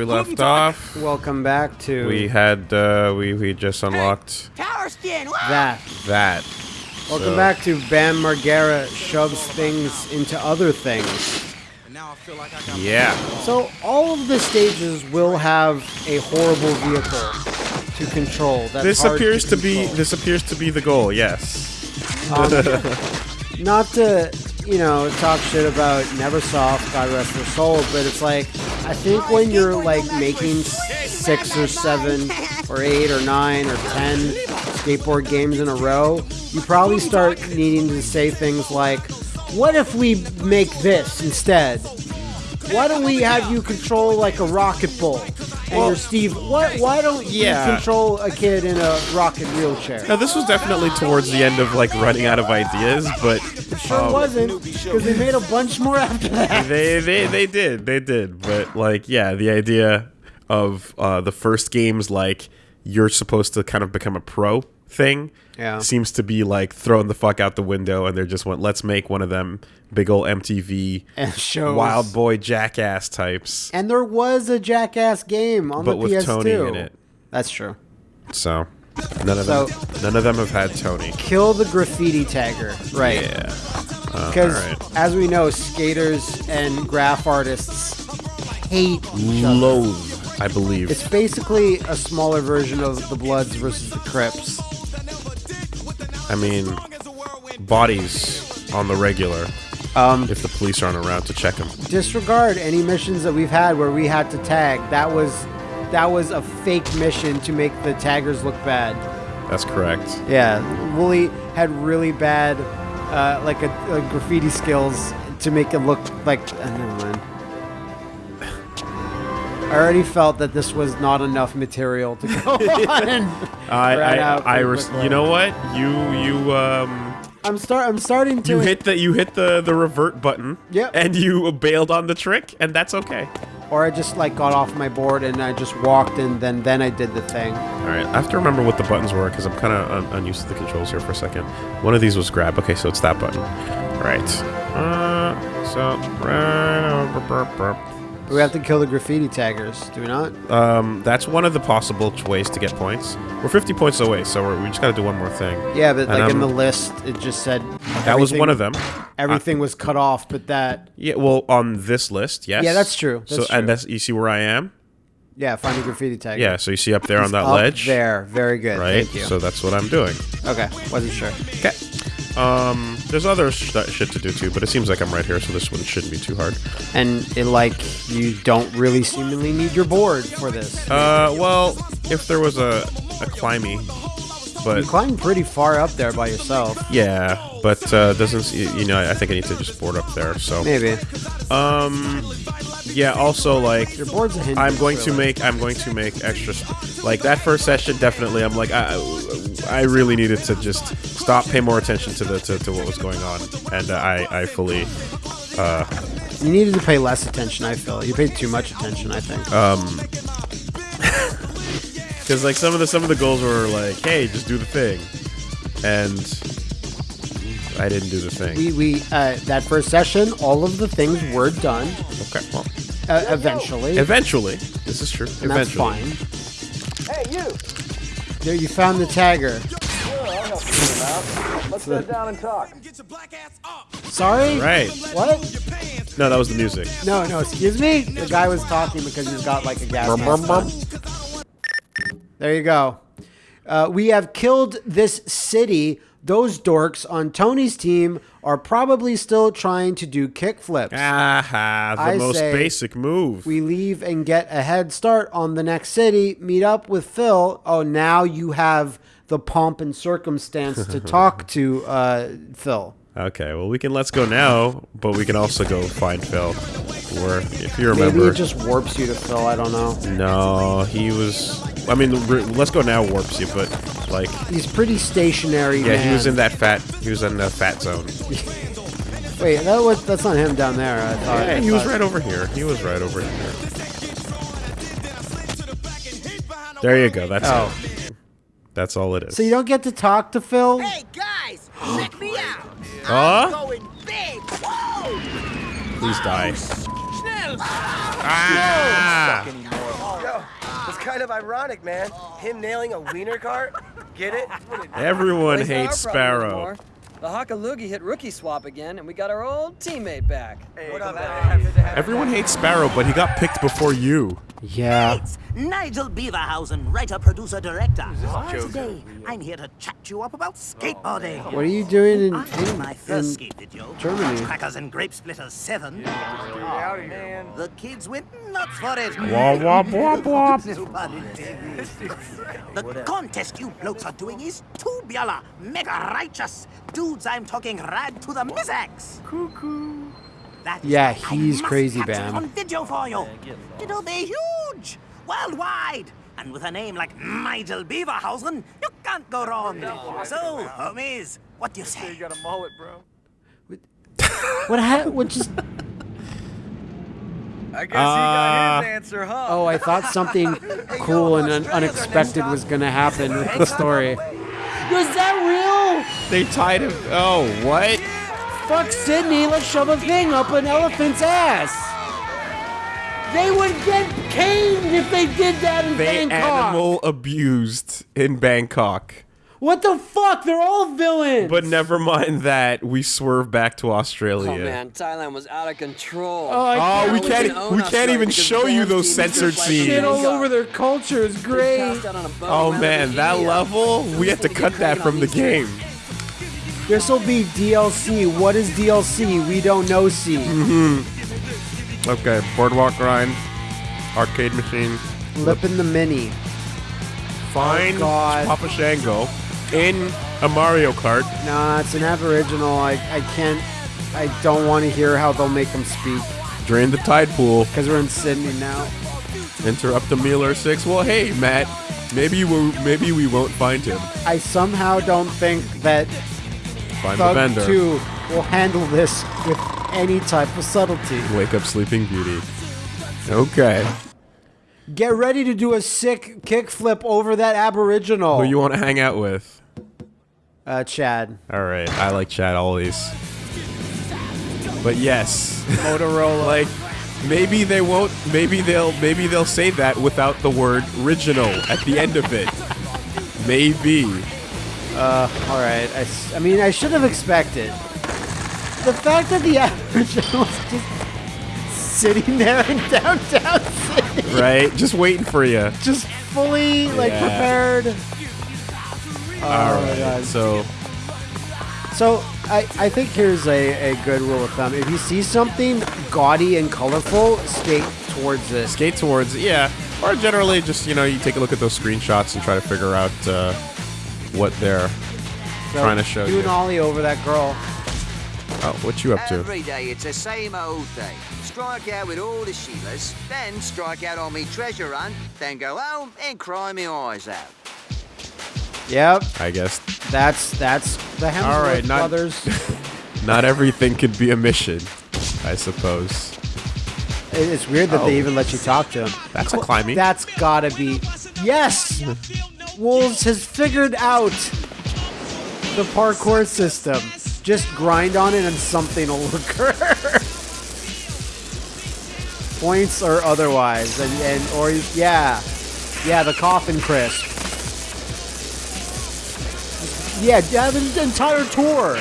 here's where we left off. Welcome back to We had uh, we we just unlocked Tower skin. Woo! that. that. Welcome So- back to Bam Margera shoves things into other things. Yeah. So all of the stages will have a horrible vehicle to control. That's This appears to be this appears to be the goal. Yes. not to you know talk shit about Neversoft, God rest their soul, but it's like I think when you're like making six or seven or eight or nine or ten skateboard games in a row, you probably start needing to say things like, "What if we make this instead? Why don't we have you control like a rocket ball?" And Well- you're Steve. What? Why don't Yeah. you control a kid in a rocket wheelchair? Now this was definitely towards the end of like running out of ideas, but it Sure um, wasn't because they made a bunch more after that. they they they did they did but like yeah the idea of uh, the first games like you're supposed to kind of become a pro thing Yeah. seems to be like thrown the fuck out the window and they're just went let's make one of them big old MTV and shows wild boy jackass types And there was a Jackass game on but the with PS2. Tony in it That's true. so none of So- them none of them have had Tony Kill the graffiti tagger, right? yeah uh, Because as we know, skaters and graph artists hate each loathe I believe It's basically a smaller version of the Bloods versus the Crips. I mean bodies on the regular Um, if the police aren't around to check them disregard any missions that we've had where we had to tag. That was that was a fake mission to make the taggers look bad. That's correct. Yeah, Wooly had really bad, uh, like a, a graffiti skills to make it look like. Uh, never mind. I already felt that this was not enough material to go on. I, I, I, res- you know what? You, you, um, I'm start. I'm starting to. you hit the, you hit the, the revert button. Yep. And you bailed on the trick, and that's okay. or I just like got off my board and I just walked and then then I did the thing. All right. I have to remember what the buttons were because I'm kind of un- unused to the controls here for a second. One of these was grab. Okay, so it's that button. All right. Uh, so right. over- burp, burp. We have to kill the graffiti taggers, do we not? Um, that's one of the possible ways to get points. We're 50 points away, so we're, we just got to do one more thing. Yeah, but And like in the list, it just said That was one of them. Everything was cut off, but that Yeah, well, on this list, yes. Yeah, that's true. so, That's and that's you see where I am. yeah, find a graffiti tagger. Yeah, so you see up there on that up ledge, there. Very good. right? Thank you. So that's what I'm doing. okay, wasn't sure. Okay. Um, there's other sh- shit to do too, but it seems like I'm right here, so this one shouldn't be too hard. And it, like you don't really seemingly need your board for this. Uh, well, if there was a a climby, but you climbed pretty far up there by yourself. yeah, but uh, doesn't s- you know? I think I need to just board up there. So Maybe um, yeah. Also, like your board's a. I'm going to make I'm going to make extra like that first session definitely I'm like I I really needed to just stop pay more attention to the to, to what was going on and uh, I I fully uh You needed to pay less attention. I feel you paid too much attention. I think. um because like some of the some of the goals were like hey just do the thing and I didn't do the thing we we uh, that first session, all of the things were done okay well uh, eventually, eventually this is true and that's eventually fine. Hey, you. There, you found the tagger. Let's sit down and talk. Sorry. right What? no that was the music No, no. Excuse me. The guy was talking because he's got like a gas Brum, mask brum. There you go. Uh, we have killed this city. Those dorks on Tony's team are probably still trying to do kickflips. aha the I most basic move We leave and get a head start on the next city, meet up with Phil. Oh, now you have the pomp and circumstance to talk to uh, Phil. Okay, well we can let's go now, but we can also go find Phil. Or if you remember, Maybe remember, it just warps you to Phil. I don't know. no, he was. I mean, let's go now warps you, but like, He's pretty stationary. yeah, he was in that fat. He was in the fat zone. Wait, that was that's not him down there. I thought. Yeah, I he was right over here. He was right over here. There you go. That's Oh. it. That's all it is. So you don't get to talk to Phil? Hey, guys, check me out. Huh? I'm going big. Whoa. Please die. Schnell. Ah! It's kind of ironic, man. Him nailing a wiener cart. Get it? Everyone hates our problem Sparrow. Anymore. The Hakalugi hit rookie swap again, and we got our old teammate back. What up, man? Everyone hates Sparrow, but he got picked before you. Yeah. It's Nigel Beaverhausen, writer, producer, director. Today, I'm here to chat you up about skateboarding. What are you doing in, I did in, my in first skate video, Germany? Crackers and Grape Splitters 7. The kids went nuts for it. Wah. No pun intended. the contest you blokes are doing is tubular, mega righteous. Dudes, I'm talking rad to the mizax. Cuckoo. That is Yeah, why I he's crazy, capture Bam. On video for you. It'll be huge, worldwide. And with a name like Nigel Beaverhausen, you can't go wrong. So, homies, what do you say? got a mullet, bro. What ha- what just I guess Uh, answer, huh? Oh, I thought something cool and un- unexpected was gonna happen with the story. Was that real? They tied him. Oh, what? Fuck Sydney, let's shove a thing up an elephant's ass. They would get caned if they did that in They Bangkok. animal abused in Bangkok. What the fuck? They're all villains. But never mind that. We swerve back to Australia. Oh man, Thailand was out of control. Oh, I Oh, can't we we can't. can own We can't even show you those censored just like scenes. shit all over their culture is great. out on a boat, Oh man, that level. We have to cut that from the game. This will be DLC. What is DLC? We don't know. C. Mm-hmm. Okay, boardwalk grind, arcade machine. Lip in the mini. Find oh, God. Papa Shango in a Mario Kart. Nah, it's an Aboriginal. I, I can't. I don't want to hear how they'll make them speak Drain the tide pool. because we're in Sydney now. Interrupt the Mealer Six. Well, hey Matt, maybe we maybe we won't find him. I somehow don't think that Find the vendor. 2 will handle this with any type of subtlety. Wake up, Sleeping Beauty. Okay. Get ready to do a sick kickflip over that Aboriginal. Who you want to hang out with? uh, Chad. All right, I like Chad always. But yes, Motorola. like maybe they won't. Maybe they'll. Maybe they'll say that without the word "original" at the end of it. Maybe. All right. I, I mean, I should have expected. The fact that the Aboriginal is just sitting there in downtown Sydney, Right? Just waiting for you. just fully like Yeah. prepared. Oh All my right. God. So So I, I think here's a, a good rule of thumb. If you see something gaudy and colorful, skate towards it. skate towards yeah, or generally just you know you take a look at those screenshots and try to figure out uh, what they're So, trying to show do you. an ollie over that girl. Oh, what you up to? Every day it's the same old thing. Strike out with all the Sheilas, then strike out on me treasure hunt, then go home and cry me eyes out. Yep, I guess that's that's the Hemsworth All right, not- brothers. not everything could be a mission. I suppose it's weird that Oh. they even let you talk to him. that's a climbing. That's gotta be. Yes! Wolves has figured out the parkour system. Just grind on it and something will occur. Points or otherwise. And, and or yeah. Yeah, the coffin crisp. Yeah, yeah, the entire tour.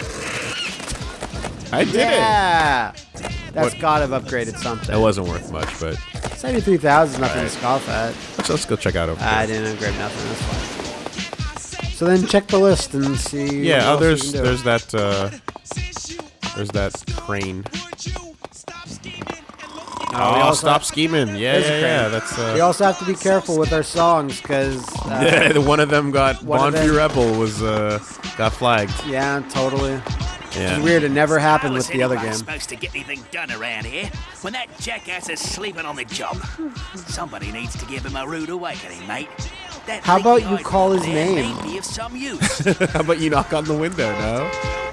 I did it. yeah. That's What- gotta have upgraded something. That wasn't worth much, but 73,000 is nothing Alright. to scoff at. Let's, let's go check out over I didn't upgrade nothing. That's fine. So then check the list and see. what Yeah. Oh, there's there's that uh, there's that crane. we Oh, also stop scheming. Yeah, yeah, yeah. crane. That's We uh, also have to be careful with our songs because. Uh, yeah. One of them got One of Bond Free them- Rebel was uh got flagged. yeah, totally. Yeah. It's weird. It never happened with the other anyone game. supposed to get anything done around here when that jackass is sleeping on the job? Somebody needs to give him a rude awakening, mate. That How about you call his name? May be of some use. How about you knock on the window? No.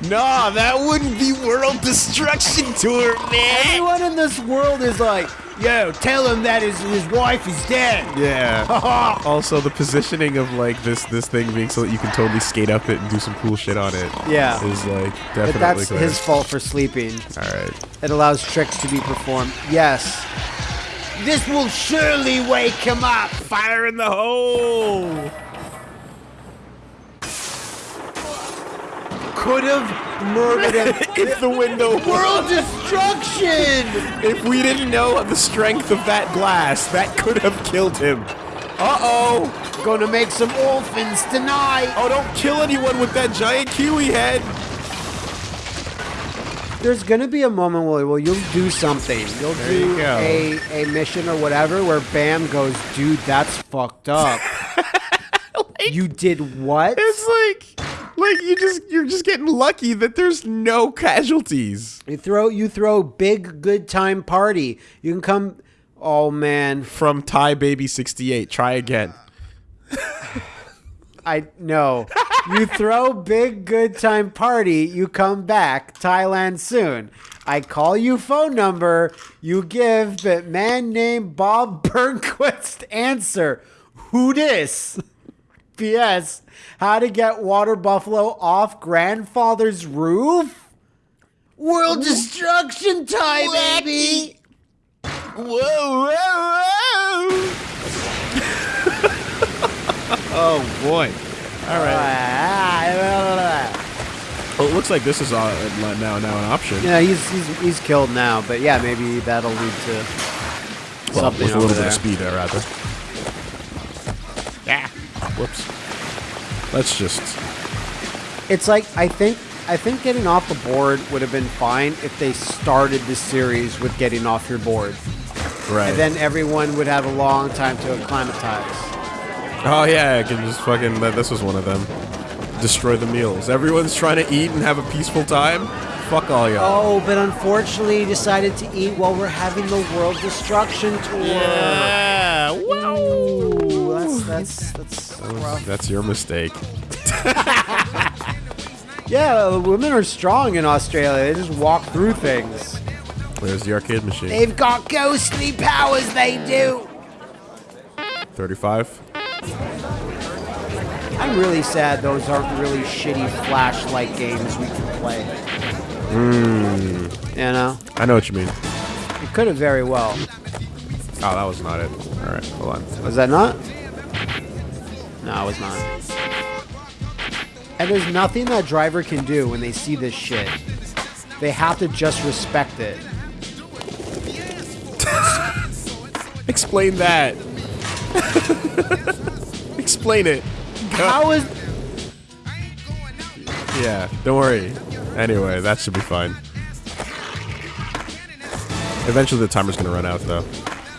No, that wouldn't be world destruction tour, man. Everyone in this world is like, yo, tell him that his, his wife is dead. Yeah. also, the positioning of like this this thing being so that you can totally skate up it and do some cool shit on it. Yeah. Is like definitely But that's clear. his fault for sleeping. All right. It allows tricks to be performed. Yes. This will surely wake him up. Fire in the hole! Could have murdered him. if the window World destruction! If we didn't know the strength of that glass, that could have killed him. Uh-oh! Gonna make some orphans tonight. Oh, don't kill anyone with that giant kiwi head! There's gonna be a moment where, where you'll do something. You'll There do you a, a mission or whatever where Bam goes, dude, that's fucked up. you did what? It's like, like you just you're just getting lucky that there's no casualties You throw you throw big good time party. You can come. Oh man, from Thai Baby 68. Try again. I no. You throw big good time party. You come back Thailand soon. I call you phone number. You give the man named Bob Burnquist answer. Who this? P.S. How to get water buffalo off grandfather's roof? World destruction time, baby. Whoa, whoa, whoa! oh boy! All right. Well, it looks like this is uh, now now an option. Yeah, he's, he's he's killed now, but yeah, maybe that'll lead to Well, something with a over little bit of speed there, rather. Yeah. Whoops. Let's just. It's like I think I think getting off the board would have been fine if they started the series with getting off your board, Right. and then everyone would have a long time to acclimatize. Oh yeah, I can just fucking. This was one of them. Destroy the meals. Everyone's trying to eat and have a peaceful time. Fuck all y'all. Oh, but unfortunately, he decided to eat while we're having the world destruction tour. Yeah. Ooh, that's that's that's rough. That's your mistake. Yeah, the women are strong in Australia. They just walk through things. There's the arcade machine. They've got ghostly powers. They do. 35. I'm really sad those aren't really shitty flashlight games we can play. Hmm. You know, I know what you mean. it could have very well. Oh, that was not it. All right, hold on. Was that not? No, it was not. And there's nothing that driver can do when they see this shit. They have to just respect it. Explain that. Explain it. How is Yeah, don't worry. Anyway, that should be fine. Eventually the timer's gonna run out though.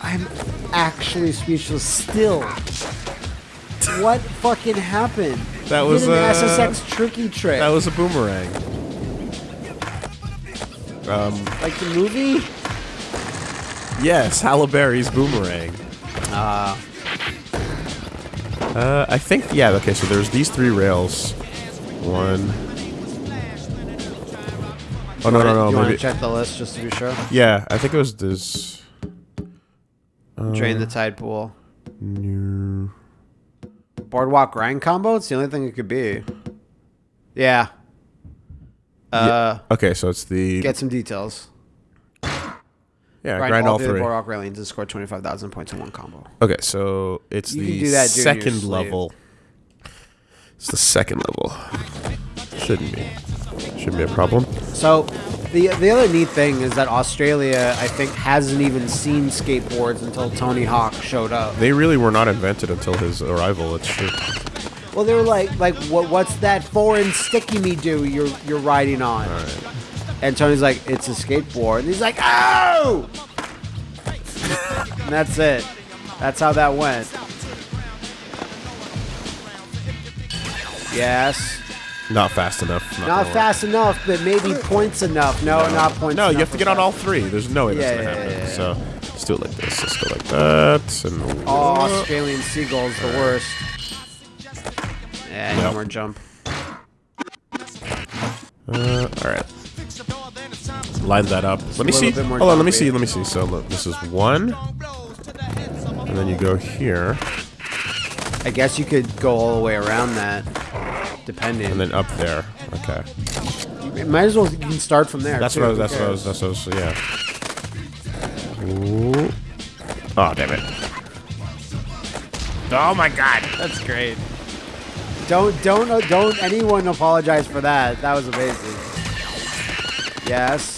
I'm actually speechless still. What fucking happened? That You was, an uh, SSX tricky trick. That was a boomerang. Um, like the movie? Yes, Halle Berry's boomerang. Ah. Uh, I think, yeah, okay, so there's these three rails. One. Oh, no, no, no, you maybe. check the list just to be sure? Yeah, I think it was this. Drain the tide pool. New. Boardwalk grind combo? It's the only thing it could be. Yeah. Uh, Okay, so it's the. get some details. Yeah, Grind, grind, all, all three. boardwalk railings and score 25,000 points in one combo. Okay, so it's You the that second level. It's the second level. Shouldn't be. Shouldn't be a problem. So, the the other neat thing is that Australia, I think, hasn't even seen skateboards until Tony Hawk showed up. They really were not invented until his arrival. It's true. Well, they were like, like, what, what's that foreign sticky me do you're you're riding on? And Tony's like, it's a skateboard. And he's like, oh! and that's it. That's how that went. Yes. Not fast enough. Not lie. fast enough, but maybe points enough. No, not points No, you have to get on all three. There's no way that's Yeah, gonna yeah, happen. yeah. So let's do it like this. Let's go like that. And Oh, Australian seagulls, the worst. Yeah, no more jump. Uh, all right. Line that up. Let me see. bit Hold on. Let me see. Let me see. So look, this is one, and then you go here, I guess you could go all the way around that, depending. and then up there. Okay. You Might as well you can start from there. That's too, what I was. That's what I was. That's what I was. Yeah. Ooh. Oh, damn it. Oh my god. That's great. Don't don't uh, don't anyone apologize for that. That was amazing. Yes.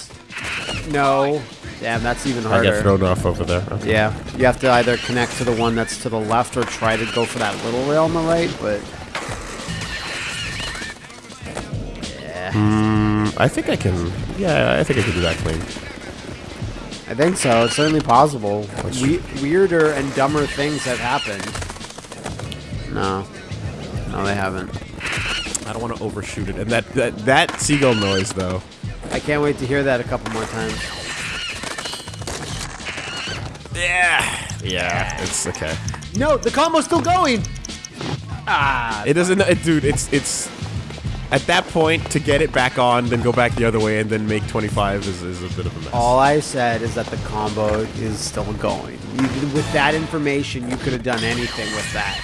No. Damn, that's even harder. I get thrown off over there. Okay. Yeah, you have to either connect to the one that's to the left or try to go for that little rail on the right, but Yeah. Hmm, I think I can. Yeah, I think I can do that clean. I think so. It's certainly possible. We- weirder and dumber things have happened. No. No, they haven't. I don't want to overshoot it. And that, that that seagull noise though. I can't wait to hear that a couple more times. Yeah. Yeah. It's okay. No, the combo's still going! Ah, It doesn't, it, dude. It's it's at that point to get it back on, then go back the other way, and then make 25 is, is a bit of a mess. all I said is that the combo is still going. You, with that information, you could have done anything with that.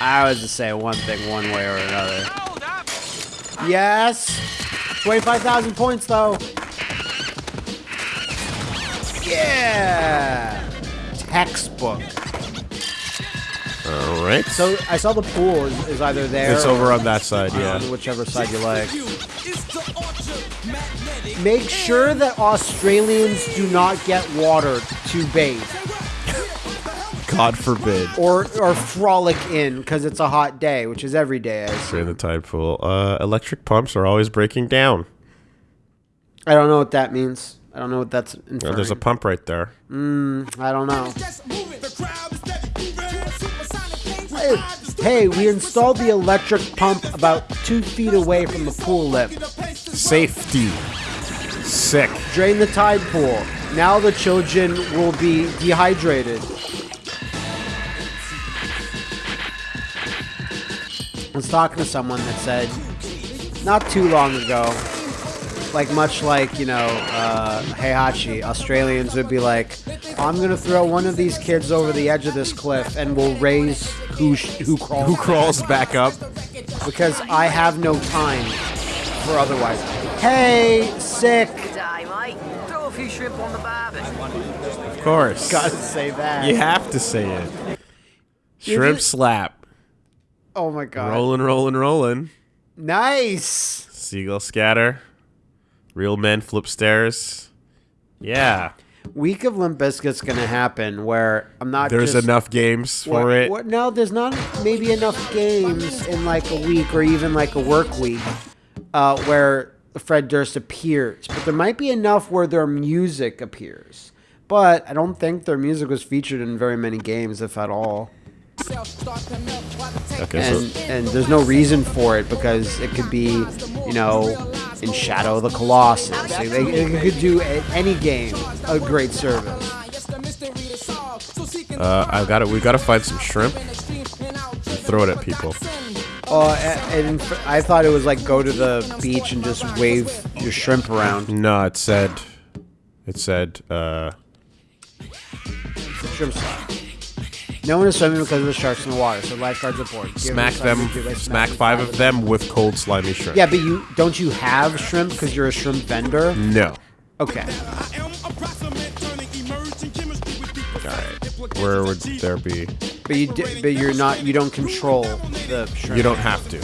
I was to say one thing one way or another. Yes! 25,000 points, though. Yeah! Textbook. All right. So I saw the pool is, is either there it's over on that side. on Yeah. whichever side you like. Make sure that Australians do not get water to bathe God forbid. or or frolic in because it's a hot day, which is every day. I assume. in the tide pool. Uh, electric pumps are always breaking down. I don't know what that means. I don't know what that's inferring. there's a pump right there. I don't know. Hey, hey, we installed the electric pump about two feet away from the pool lip. Safety. Sick. Drain the tide pool. Now the children will be dehydrated. I was talking to someone that said, not too long ago, like much like, you know, uh, Heihachi, Australians would be like, I'm going to throw one of these kids over the edge of this cliff and we'll raise who, sh- who crawls Who crawls back up? because I have no time for otherwise. Hey, sick. Day, mate. Throw a few shrimp on the barbie. Of course. Gotta say that. You have to say it. Shrimp slap. Oh my god. Rolling, rolling, rolling. Nice. Seagull scatter. Real men flip stairs. Yeah. Week of Limp Bizkit's gonna happen where I'm not. There's just, enough games for what- it. what- no, there's not maybe enough games in like a week or even like a work week uh, where Fred Durst appears, but there might be enough where their music appears. But I don't think their music was featured in very many games, if at all. Okay, and so and there's no reason for it because it could be, you know, in Shadow of the Colossus. They, they, it could do any game a great service. uh, I've got to We've got to find some shrimp. And throw it at people. Uh, and, I thought it was like go to the beach and just wave your shrimp around. No, it said. It said. Uh, Shrimp. No one is swimming because of the sharks in the water, so lifeguards report. Give smack them. By Smack five of them with cold slimy shrimp. Yeah, but you don't you have shrimp because you're a shrimp vendor? No. Okay. Alright. Where would there be? But you di- but you're not you don't control the shrimp. You don't have to.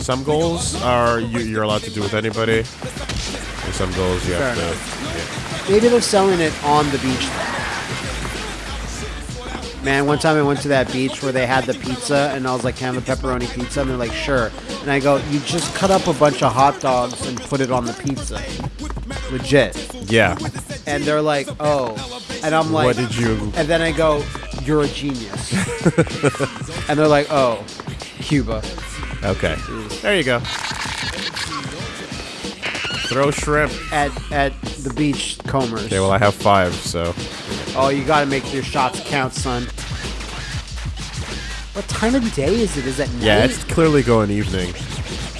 Some goals are you, you're allowed to do with anybody. And some goals you have Fair to. Maybe they're selling it on the beach. Man, one time I went to that beach where they had the pizza, and I was like, "Can I have a pepperoni pizza?" And they're like, "Sure." And I go, "You just cut up a bunch of hot dogs and put it on the pizza, legit." Yeah. And they're like, "Oh," and I'm like, What did you? And then I go, "You're a genius." and they're like, "Oh, Cuba." Okay. There you go. Throw shrimp. At at the beach combers. Okay, well I have five, so Oh, you gotta make your shots count, son. What time of day is it? Is it night? yeah, it's clearly going evening.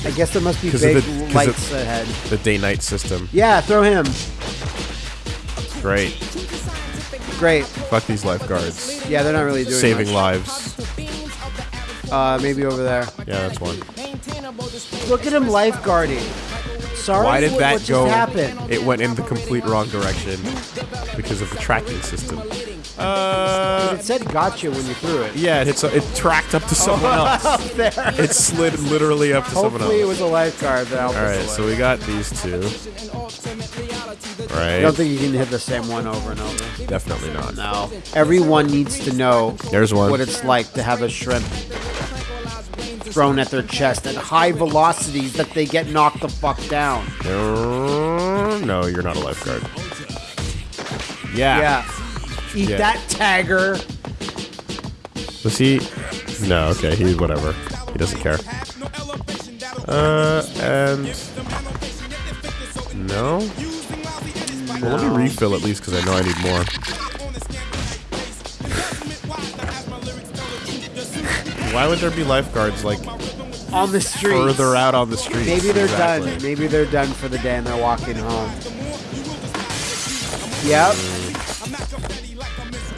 I guess there must be 'Cause big the- 'cause lights of- ahead. The day-night system. Yeah, throw him. Great. Great. Fuck these lifeguards. Yeah, they're not really doing Saving much. lives. Uh, maybe over there. Yeah, that's one. Look at him lifeguarding. Sorry. Why did what, that what go? Just happened? It went in the complete wrong direction because of the tracking system. Uh, It said gotcha when you threw it. yeah, it hits. It tracked up to someone else. Up there. It slid literally up to someone else. Hopefully it was a lifeguard that helped All us right, away. so we got these two. Right. I don't think you can hit the same one over and over. Definitely not. No. Everyone needs to know There's one. what it's like to have a shrimp thrown at their chest at high velocities that they get knocked the fuck down. Uh, No, you're not a lifeguard. Yeah. Yeah. Eat Yeah. that tagger. Was he? No. Okay. He whatever. He doesn't care. Uh, and no. Well, let me refill at least because I know I need more. Why would there be lifeguards like On the street. further out on the street? Maybe they're done. Maybe they're done for the day and they're walking home. Yep.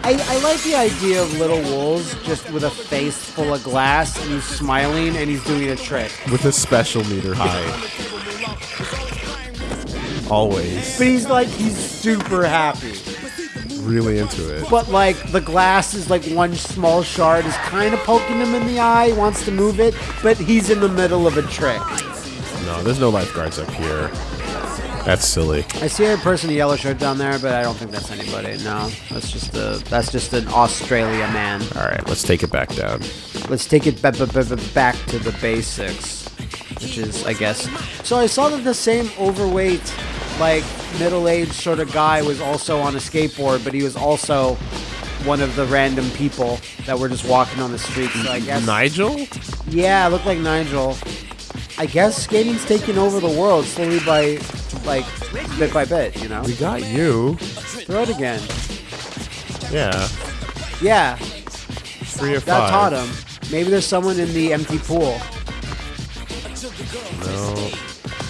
I, I like the idea of little wolves just with a face full of glass and he's smiling and he's doing a trick. with a special meter high. Always But he's like, he's super happy. really into it. But like the glass is like one small shard is kind of poking him in the eye, wants to move it, but he's in the middle of a trick. No, there's no lifeguards up here. That's silly. I see a person in a yellow shirt down there, but I don't think that's anybody. No, that's just a that's just an Australia man. All right, let's take it back down. Let's take it ba- ba- ba- ba- back to the basics, which is, I guess. So I saw that the same overweight, like middle-aged sort of guy was also on a skateboard, but he was also one of the random people that were just walking on the street. So I guess, Nigel? yeah, looked like Nigel. I guess skating's taking over the world slowly by, like, bit by bit. You know, We got you. throw it again. Yeah, Yeah, three or that five. taught him. Maybe there's someone in the empty pool. No,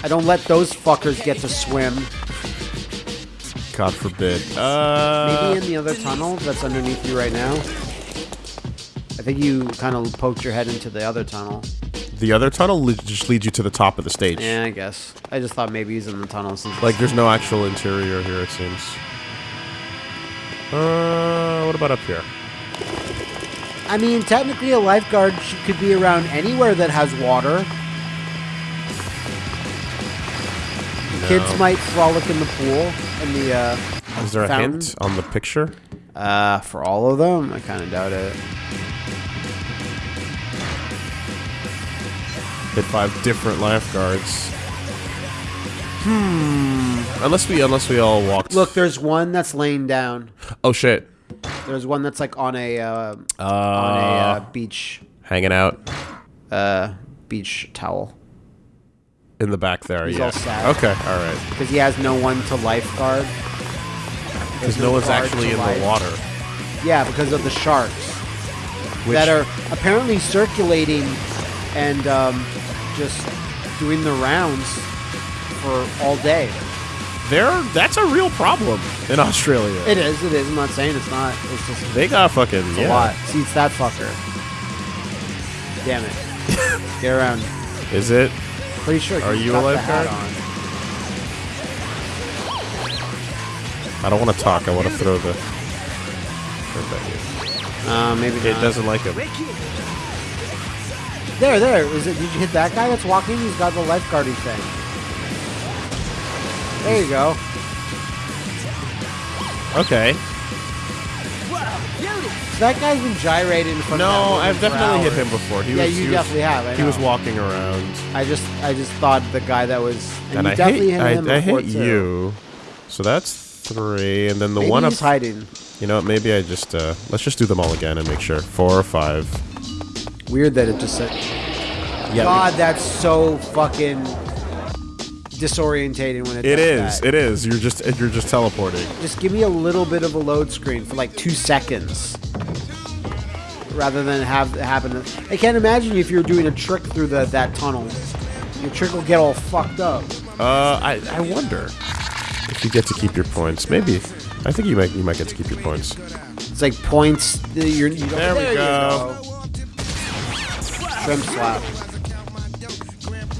I don't let those fuckers get to swim. God forbid. Uh, Maybe in the other tunnel that's underneath you right now. I think you kind of poked your head into the other tunnel. The other tunnel le- just leads you to the top of the stage. Yeah, I guess. I just thought maybe he's in the tunnel since. Like, there's no actual interior here, it seems. Uh, what about up here? I mean, technically, a lifeguard could be around anywhere that has water. Kids might frolic in the pool in the. Uh, Is there a hint on the picture? Uh, for all of them, I kind of doubt it. Hit five different lifeguards. Hmm. Unless we, unless we all walk. Look, there's one that's laying down. Oh shit. There's one that's like on a uh, Uh, on a uh, beach hanging out uh, beach towel in the back there. He's yeah. all sad. Okay. All right. because he has no one to lifeguard. Because no one's actually in the water. Yeah, because of the sharks Which, that are apparently circulating and um, just doing the rounds for all day. They're that's a real problem in Australia. It is. It is. I'm not saying it's not. It's just they got fucking yeah. a lot. See, it's that fucker. Damn it. Get around. Is it? Pretty sure. Are you a lifeguard? I don't want to talk. I want to throw the. throw that on? Uh, maybe. It not. doesn't like him. There, there. Is it? Did you hit that guy that's walking? He's got the lifeguarding thing. There you go. Okay. So that guy's been gyrating in front No, of I've definitely hit him before. He yeah, was, you he was- definitely have. I He was walking around, I just, I just thought the guy that was, and, and you I definitely hit. hit him I, I hit too. you. So that's three, and then the Maybe one up. he's hiding. You know, maybe I just uh, let's just do them all again and make sure. Four or five. Weird that it just said. Yeah. God, that's so fucking disorientating when it. It does is. that. It is. You're just you're just teleporting. Just give me a little bit of a load screen for like two seconds, rather than have it happen. I can't imagine if you're doing a trick through the that tunnel. Your trick will get all fucked up. Uh, I I wonder if you get to keep your points. Maybe. I think you might you might get to keep your points. It's like points. that You're, you There we you go. Shrimp slap.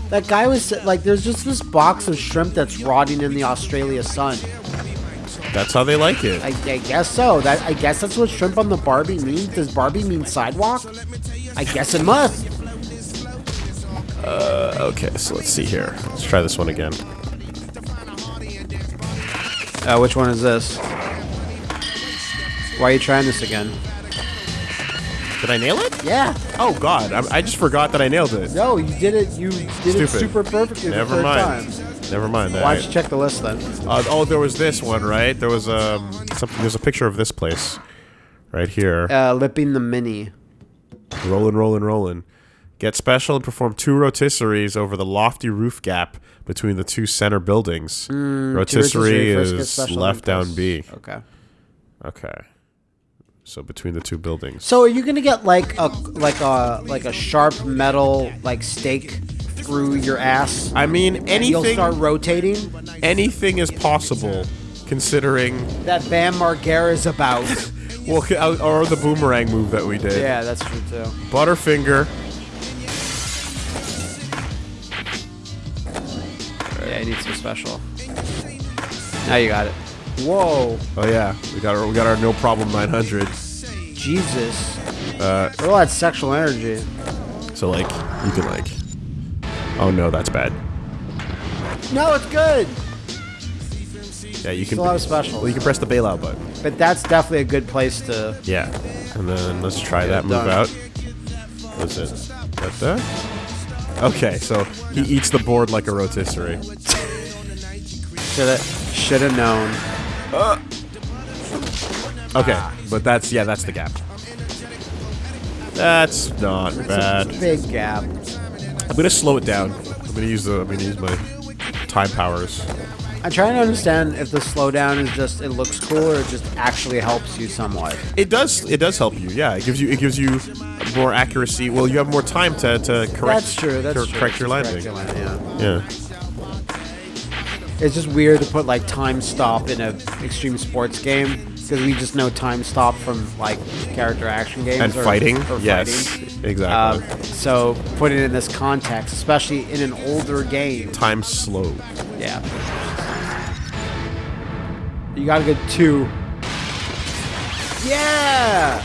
That guy was like, there's just this box of shrimp that's rotting in the Australia sun. That's That's how they like it. I, I guess so. That I guess that's what shrimp on the Barbie means. Does Barbie mean sidewalk? I guess it must. Uh, Okay, so let's see here. Let's try this one again. Uh, which one is this? Why are you trying this again? Did I nail it? Yeah. Oh God, I, I just forgot that I nailed it. No, you did it. You did it super perfectly Never the mind. time. Never mind. Why don't you check the list then? Uh, oh, there was this one, right? There was um something. There's a picture of this place, right here. Uh, lipping the mini. Rolling, rolling, rolling. Get special and perform two rotisseries over the lofty roof gap between the two center buildings. rotisserie First get is left down B. Okay. Okay. So between the two buildings. So are you gonna get like a like a like a sharp metal like stake through your ass? I mean, and you'll anything, start rotating. anything is possible, considering That Bam Margera is about. well, uh, or the boomerang move that we did. yeah, that's true too. Butterfinger. Yeah, I need some special. Now you got it. Whoa, Oh yeah, we got our we got our no problem 900. Jesus! Uh, all that sexual energy. so like you can like. Oh no, that's bad. No, it's good. Yeah, you can. Still have a special. Well, you can press the bailout button. But that's definitely a good place to. Yeah, and then let's try that move done. out. What's it? That that? Okay, so he eats the board like a rotisserie. Should have should have known. Uh. Okay, but that's yeah, that's the gap. That's not bad. Big gap. I'm gonna slow it down. I'm gonna use the. I'm gonna use my time powers. I'm trying to understand if the slowdown is just it looks cool or it just actually helps you somewhat. It does. It does help you. Yeah, it gives you. It gives you more accuracy. Well, you have more time to, to correct. That's true. That's cor- true. Correct your landing. Correct your landing, yeah. Yeah. It's just weird to put like time stop in a extreme sports game because we just know time stop from like character action games And or, fighting. or yes. fighting. Exactly. Um, so put it in this context, especially in an older game. time slow. Yeah. You got a good two. Yeah.